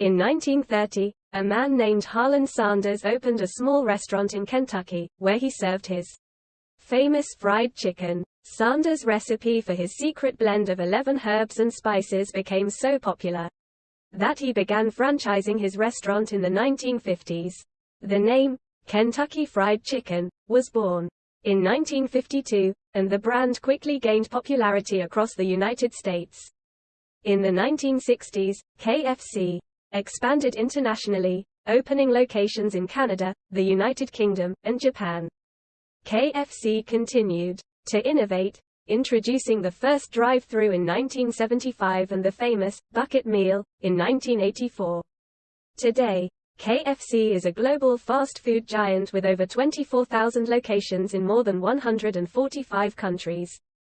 In 1930, a man named Harlan Sanders opened a small restaurant in Kentucky, where he served his famous fried chicken. Sanders' recipe for his secret blend of 11 herbs and spices became so popular that he began franchising his restaurant in the 1950s. The name, Kentucky Fried Chicken, was born in 1952, and the brand quickly gained popularity across the United States. In the 1960s, KFC expanded internationally, opening locations in Canada, the United Kingdom, and Japan. KFC continued to innovate, introducing the first drive-through in 1975 and the famous bucket meal in 1984. Today, KFC is a global fast food giant with over 24,000 locations in more than 145 countries.